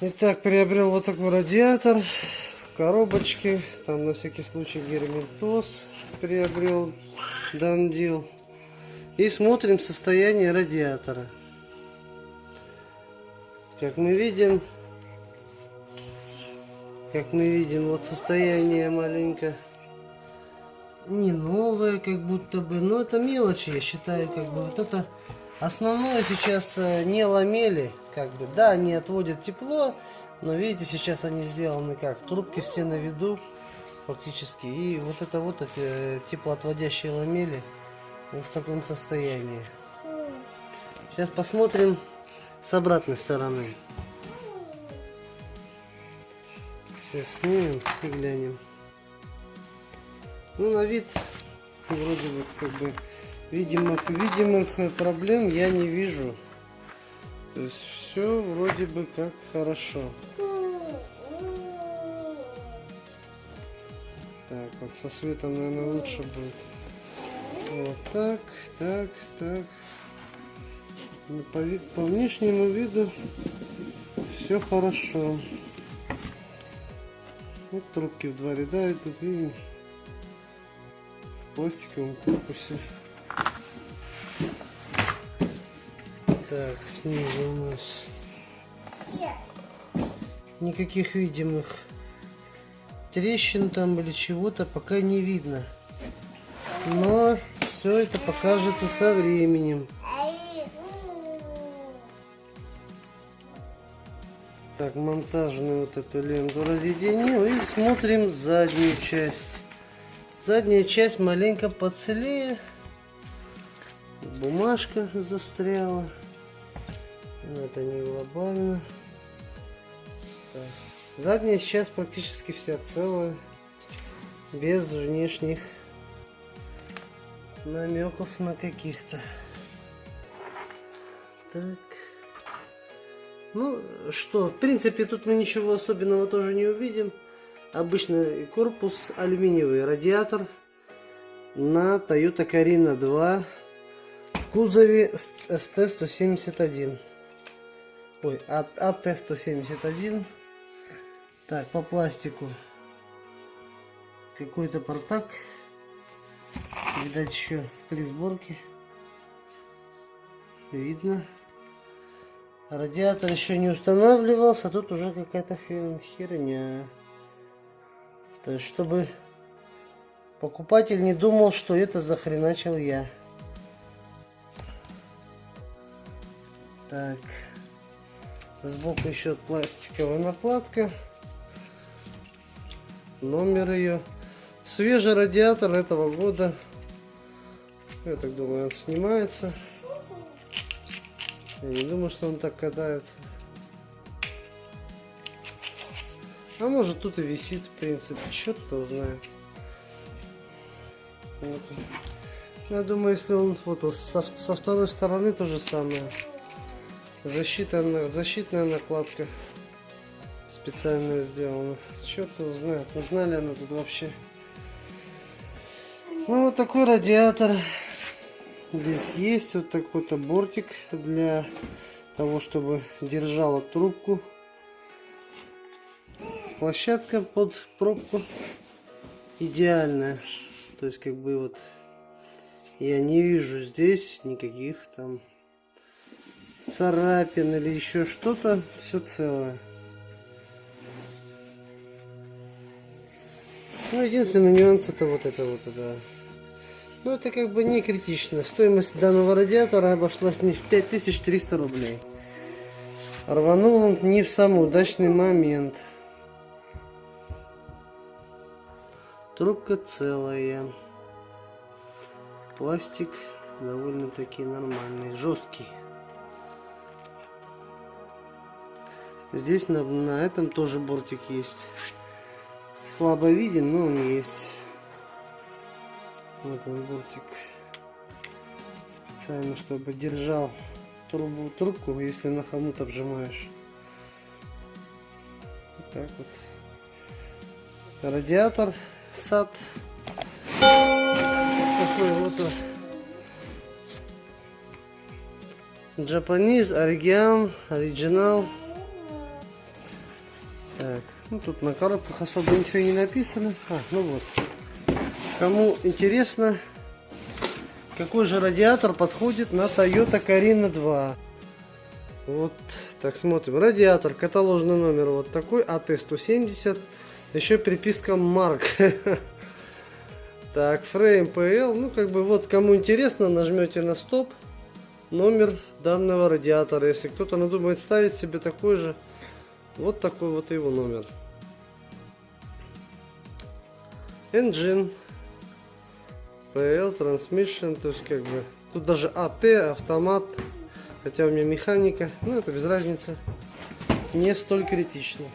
Итак, приобрел вот такой радиатор в коробочке. Там на всякий случай герметоз приобрел, дандил. И смотрим состояние радиатора. Как мы видим, как мы видим, вот состояние маленько не новое, как будто бы, но это мелочи, я считаю, как бы вот это основное сейчас э, не ламели, как бы, да, они отводят тепло, но видите, сейчас они сделаны как, трубки все на виду фактически, и вот это вот эти э, теплоотводящие ламели в таком состоянии. Сейчас посмотрим с обратной стороны. Сейчас снимем и глянем. Ну, на вид вроде бы как бы видимых, видимых проблем я не вижу. То есть все вроде бы как хорошо. Так, вот со светом, наверное, лучше будет. Вот так, так, так. Ну, по, по внешнему виду все хорошо. Вот трубки в два ряда идут, видим пластиковом корпусе. Так, снизу у нас никаких видимых трещин там или чего-то пока не видно. Но все это покажется со временем. Так, монтажную вот эту ленту разъединил и смотрим заднюю часть. Задняя часть маленько поцелее. Бумажка застряла. Но это не глобально. Так. Задняя часть практически вся целая. Без внешних намеков на каких-то. Так. Ну что, в принципе, тут мы ничего особенного тоже не увидим обычный корпус алюминиевый радиатор на Toyota Carina 2 в кузове ST171 ой AT171 так по пластику. Какой-то портак. Видать еще при сборке. Видно. Радиатор еще не устанавливался а тут уже какая-то херня. То есть, чтобы покупатель не думал, что это захреначил я. Так. Сбоку еще пластиковая накладка. Номер ее. Свежий радиатор этого года. Я так думаю, он снимается. Я не думаю, что он так катается. А может тут и висит, в принципе, черт-то знает. Вот. Я думаю, если он вот со, со второй стороны то же самое. Защита, защитная накладка специально сделана. Черт его знает, нужна ли она тут вообще. Ну вот такой радиатор. Здесь есть вот такой-то бортик для того, чтобы держала трубку площадка под пробку идеальная. То есть как бы вот я не вижу здесь никаких там царапин или еще что-то. Все целое. Ну, единственный нюанс это вот это вот, да. Ну, это как бы не критично. Стоимость данного радиатора обошлась мне в 5300 рублей. Рванул он не в самый удачный момент. Трубка целая. Пластик довольно-таки нормальный, жесткий. Здесь на, на этом тоже бортик есть. Слабо виден, но он есть. Вот он бортик. Специально, чтобы держал трубу, трубку, если на хомут обжимаешь. Вот так вот. Радиатор сад. Такой вот Japanese, оригиан, оригинал. Так, ну тут на коробках особо ничего не написано. А, ну вот. Кому интересно, какой же радиатор подходит на Toyota Carina 2. Вот, так смотрим. Радиатор, каталожный номер вот такой, АТ-170. Еще приписка Марк. Так, фрейм PL. Ну, как бы вот, кому интересно, нажмете на стоп. Номер данного радиатора. Если кто-то надумает ставить себе такой же, вот такой вот его номер. Engine. PL, Transmission. То есть, как бы, тут даже АТ, автомат. Хотя у меня механика. Ну, это без разницы. Не столь критично.